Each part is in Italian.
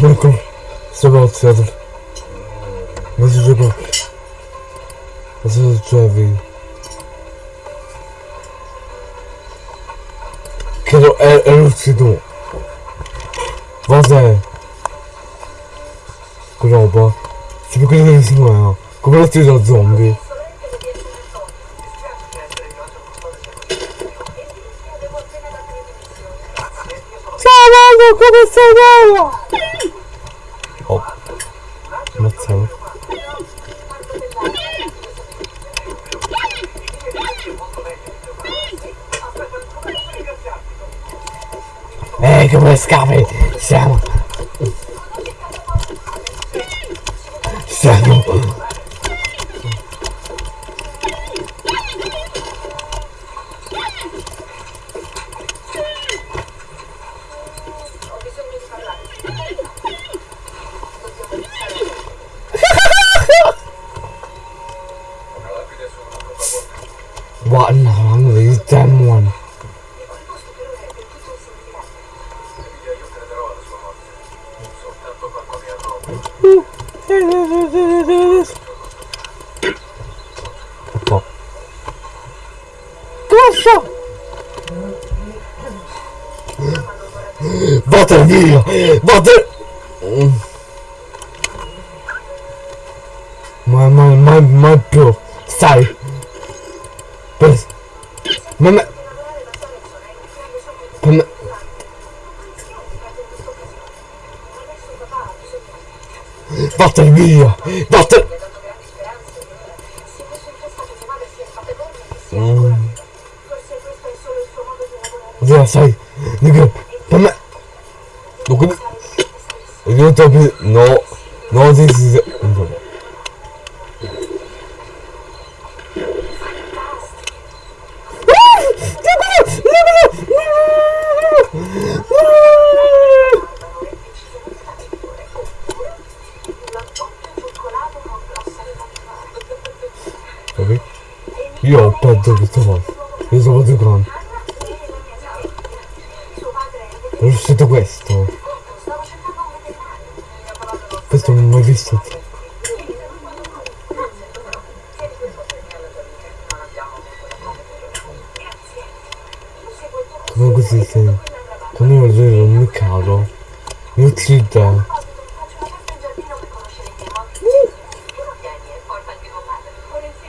Ecco, strapazzato. Ma si gioca. Ma si giocavi. Credo è, è l'uccido. Cos'è? Che roba? Può credere che si muoia. Come l'uccido zombie. Ciao, come sei come? Siamo... Siamo... Bota vídeo! mãe, mãe, mãe, mas, Come così se... Quando io vedo un mio caro. Mi uccide.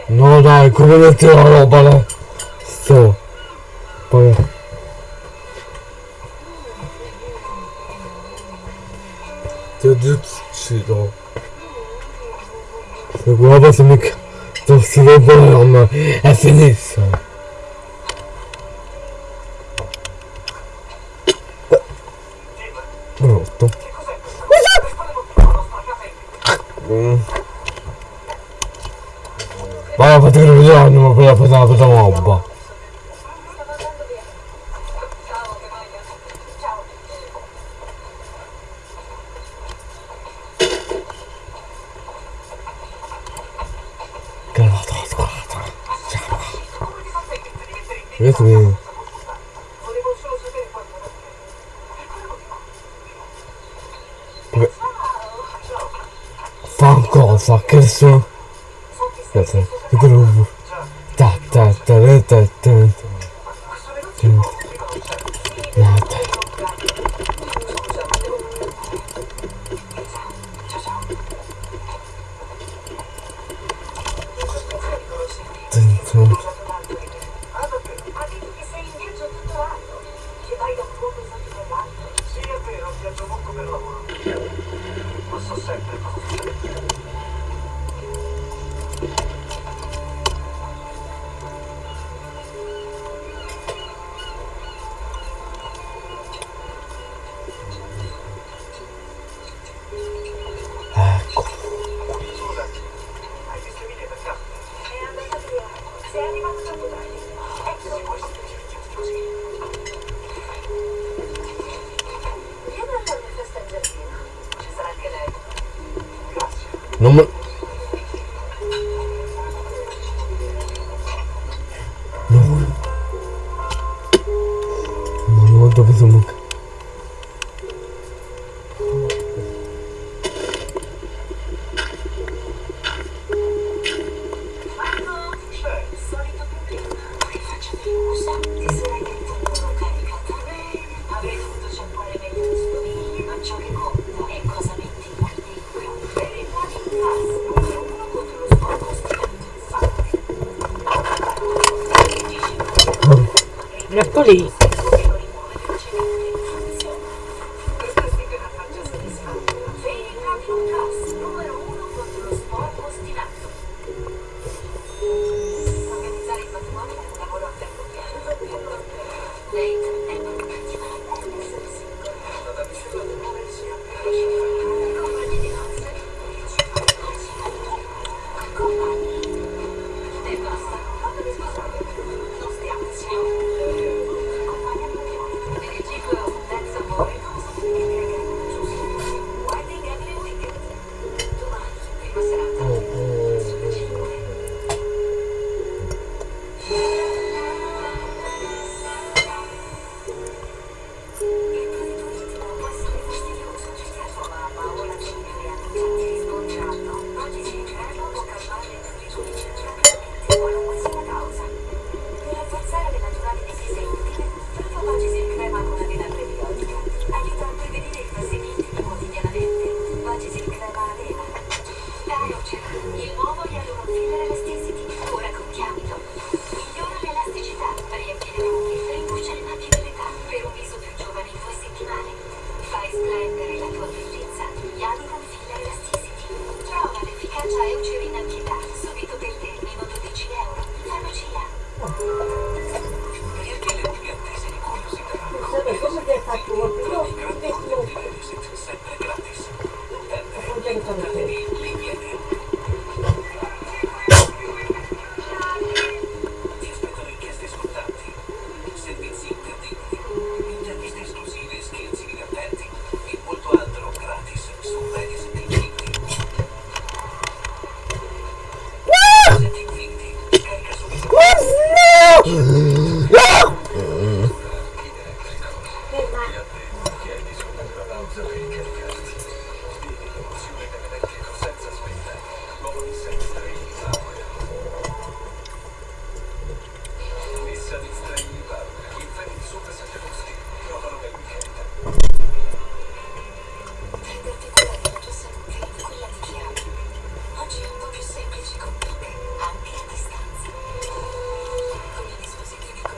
No dai, come metti la roba là? Sto. Poi. Ti ho ucciso. Se guarda se mi... Se si vede non è finita. Fate che bisogno, ma quella roba. Adesso mi... Vabbè. Fa? Che sono? Aspetta, good please. Yes.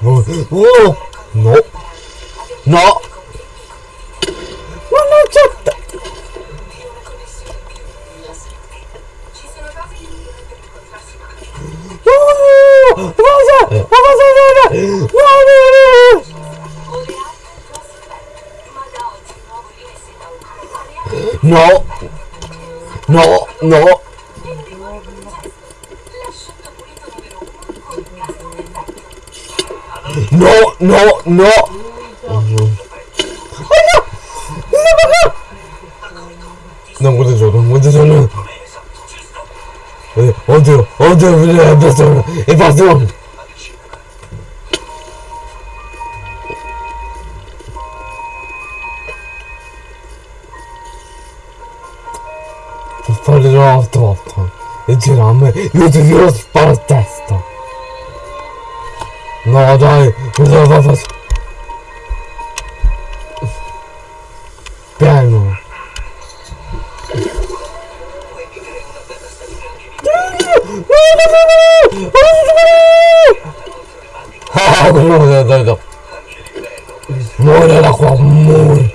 うのなちょっとんんんん No! No! No! No, no. Oh no. Non guarda solo, non guarda solo. Eh, oddio, oddio, è basta, è basta. Fare l'altra volta e girarmi, io ti devo sparare a testa. No dai, cosa va a Piano. Cabrón de dedo. Muere el.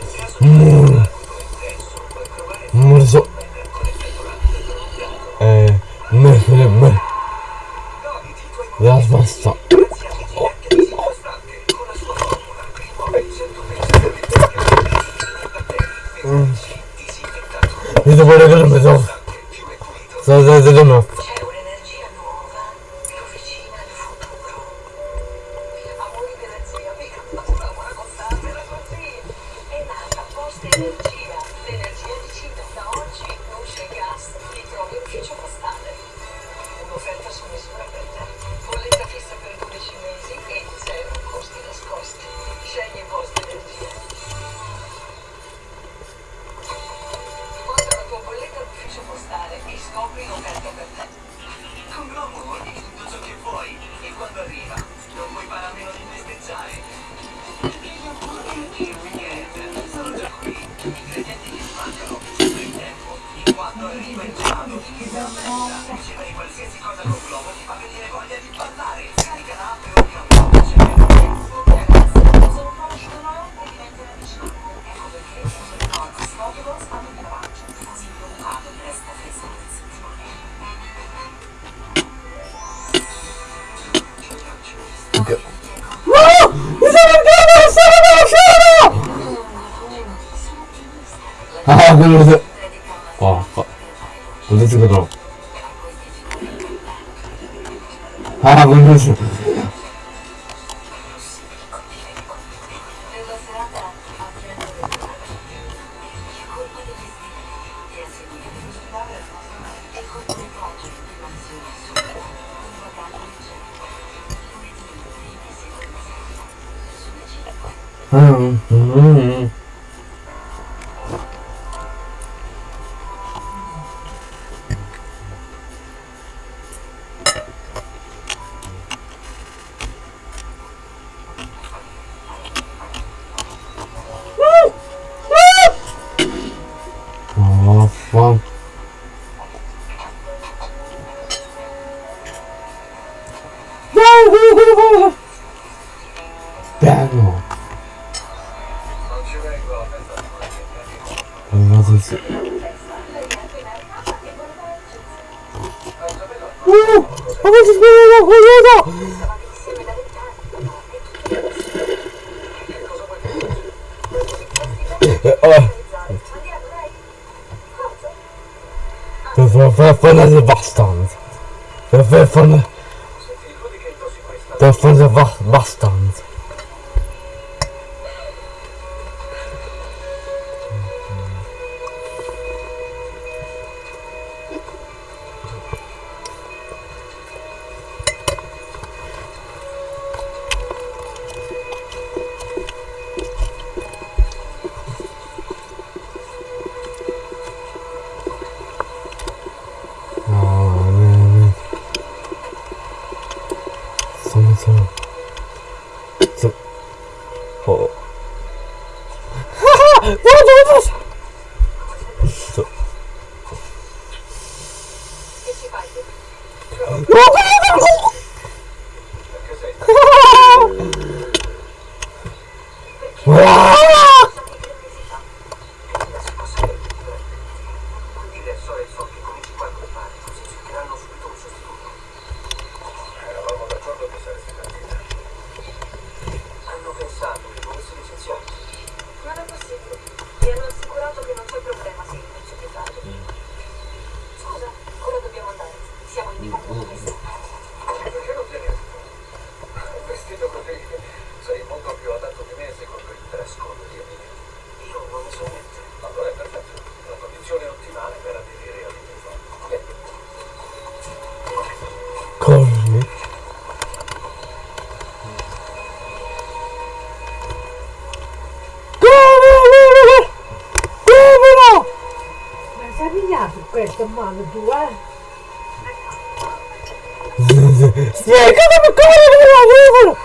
vendredi. Ouh Oh, c'est Das war voll von der Sebastian. Das war von der... это мана дуа. Снег, она кого выбор!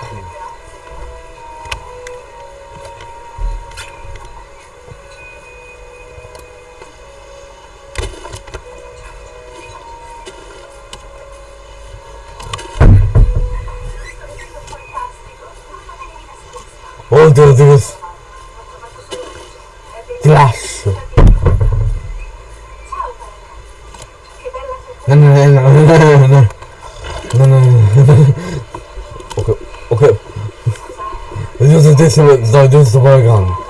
Он дурдус. okay, okay. This is this is the this is the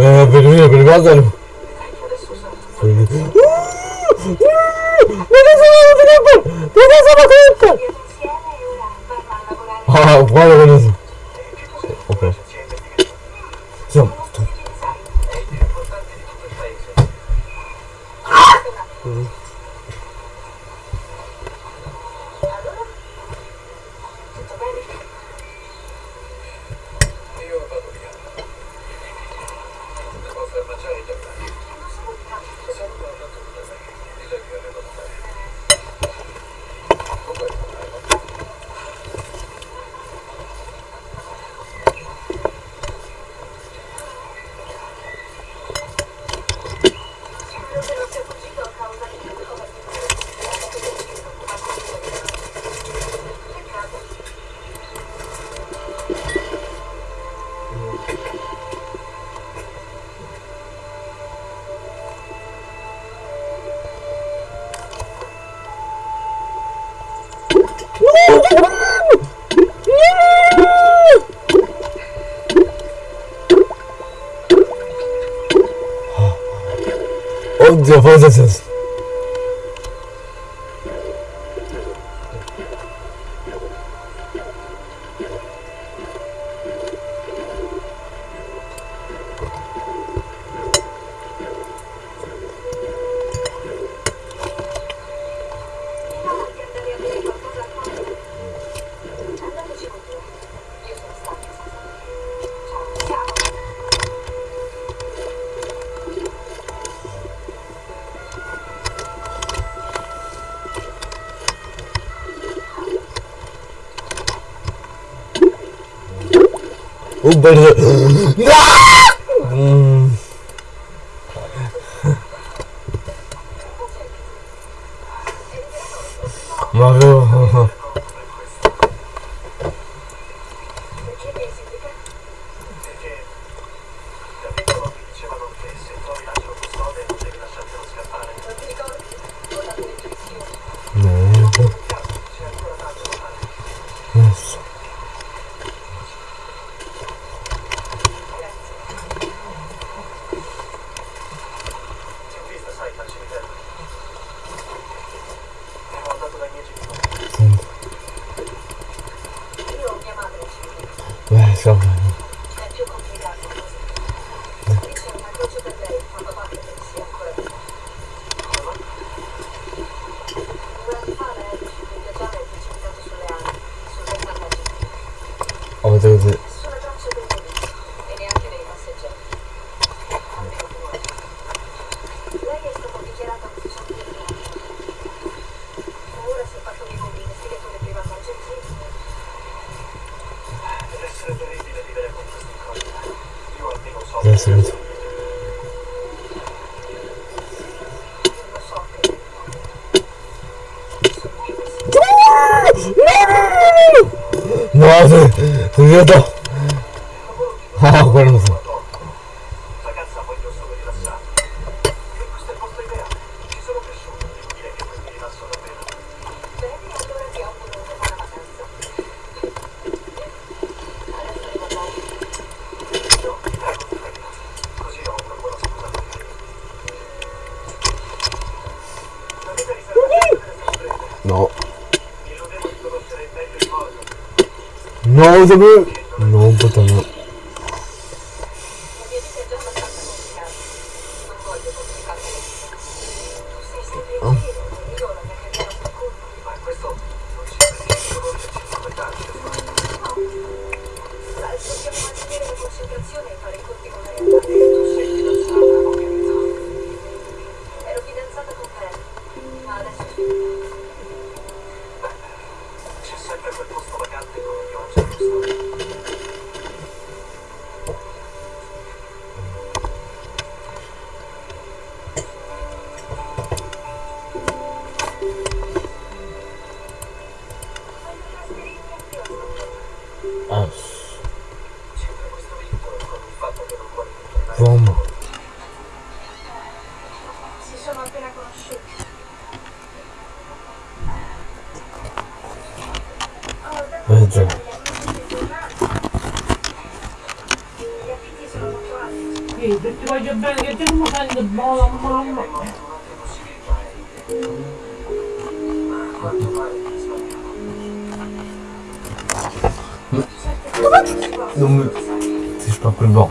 Bienvenido, bienvenido. eu vou, Zezé. Why? ну а вы 要打の、ノーズブ、ノーボトム。Non mais... C'est pas que le bord.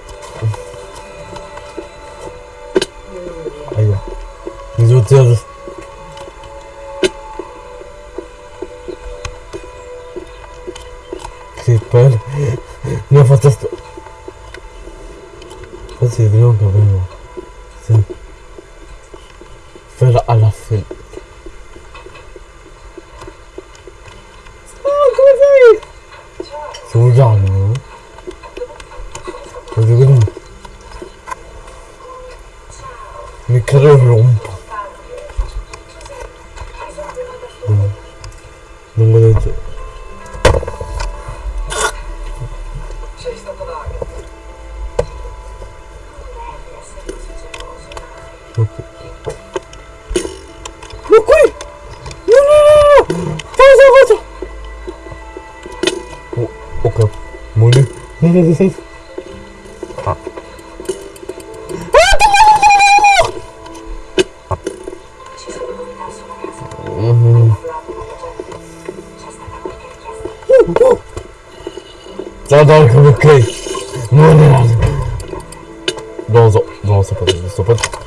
306. Ah. Uhum. Uhum. Saudade. Não, não, não. Nossa, nossa.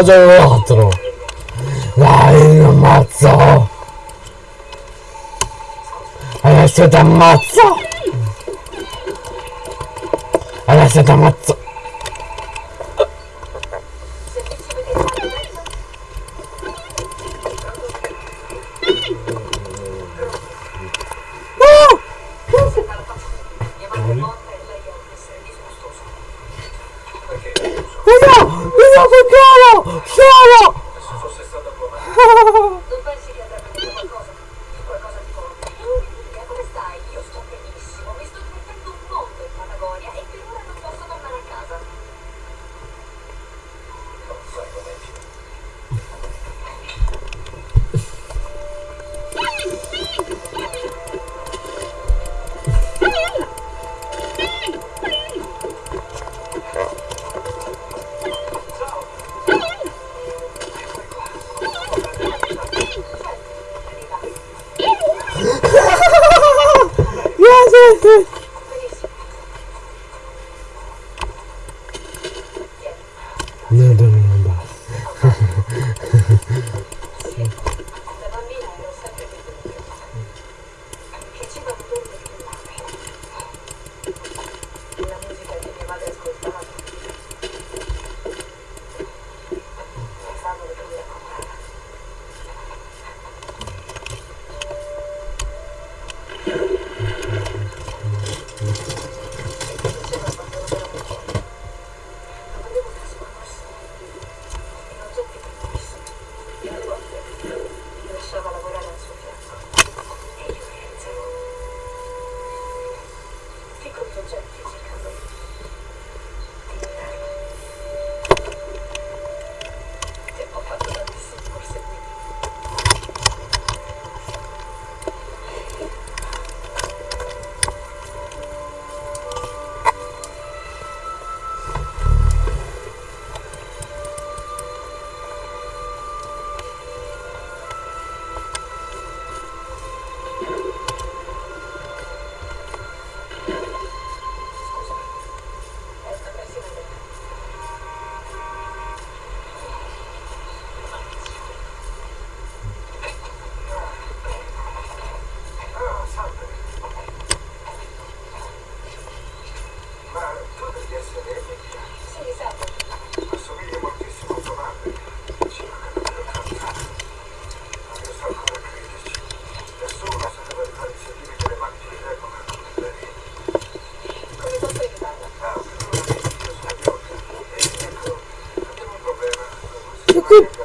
cosa un altro dai mi ammazzo. Adesso ti ammazzo. Adesso ti ammazzo.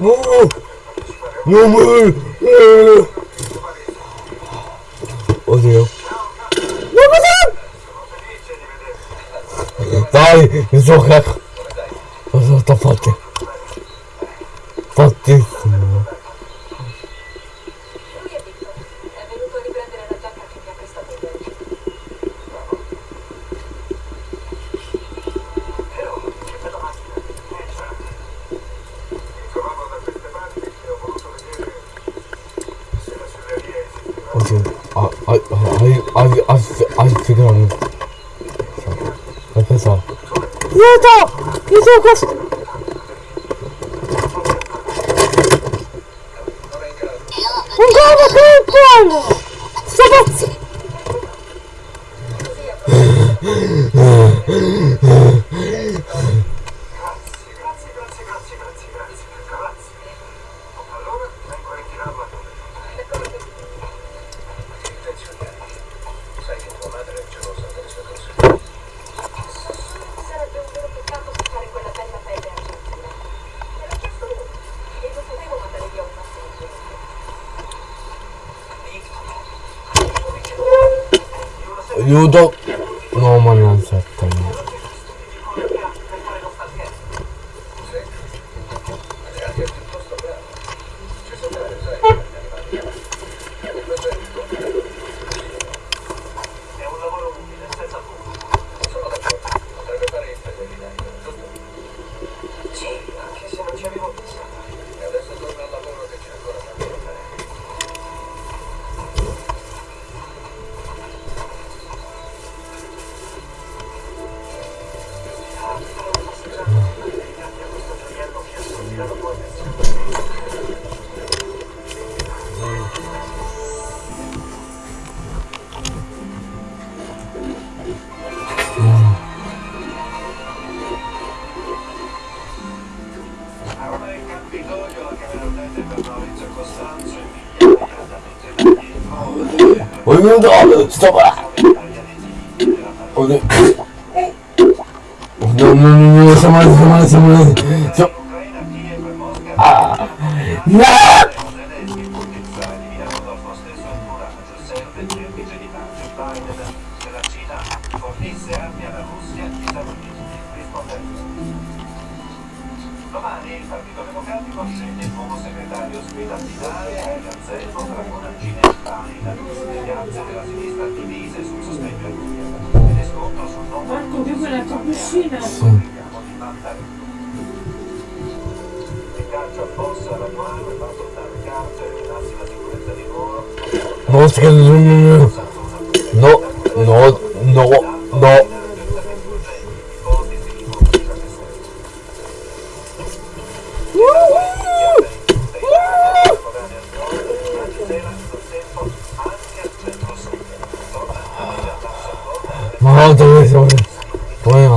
não Não, mano! Odeio. Não, não, não! Vai, zorraco! Aiuto! Aiuto questo! Un gol, un gol! Sto pazzendo! New Dog non dorme, je t'embrasse. Oh non. Non, non, non, non, ça m'arrête, ça m'arrête, ça m'arrête. Ah. Non 啊走了走了我也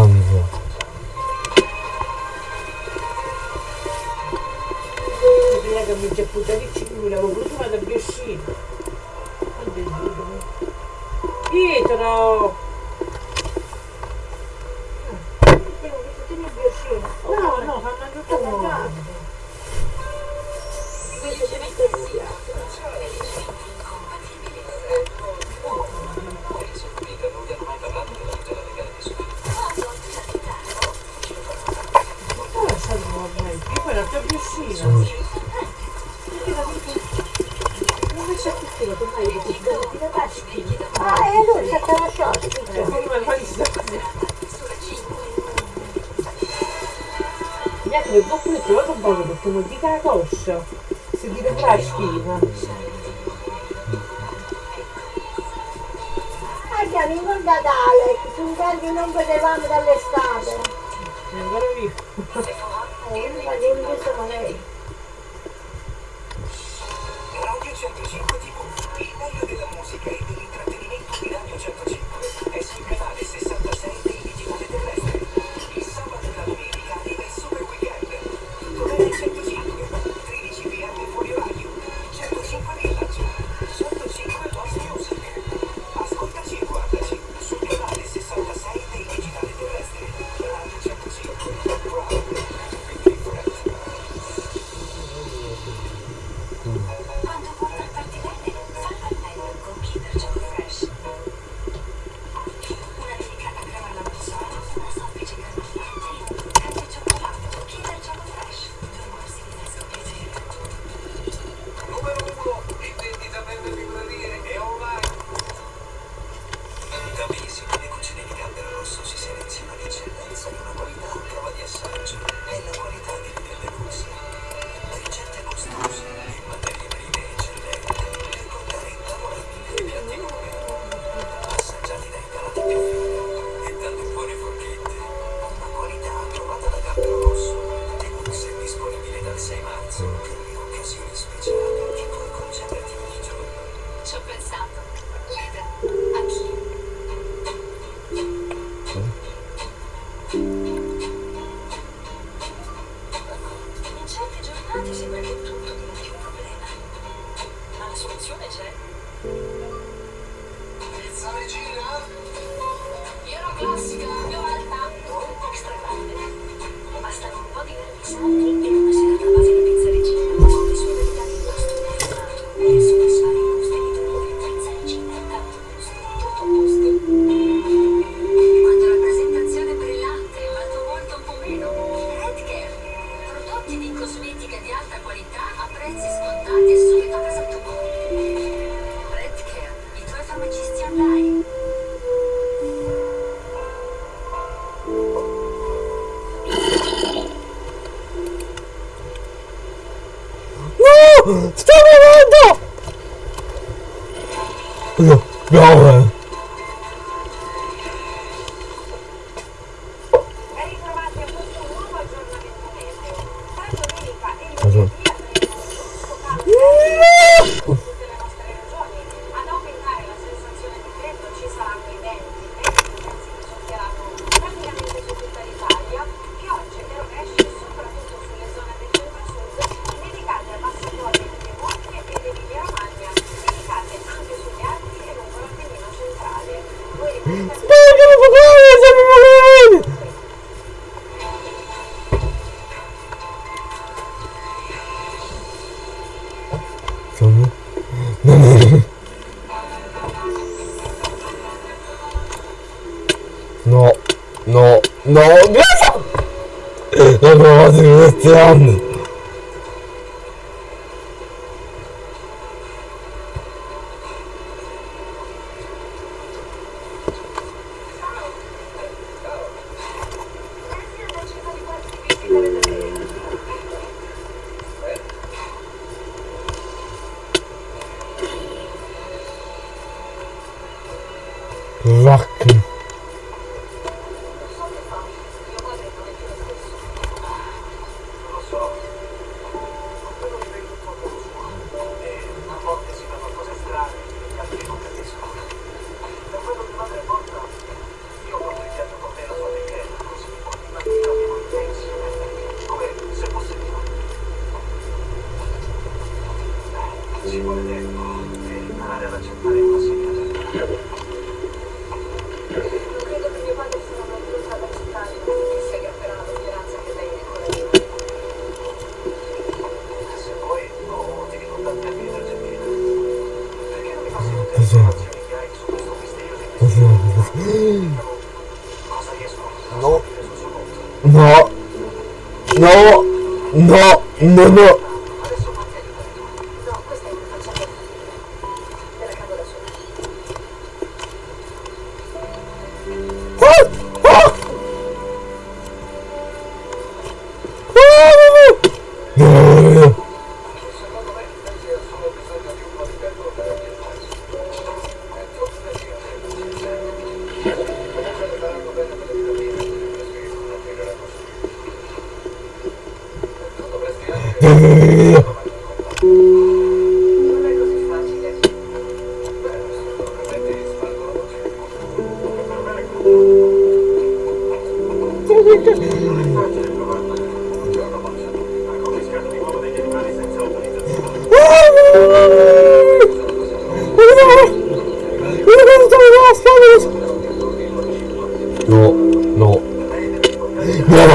No. No,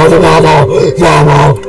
Vamos, vamos, vamos.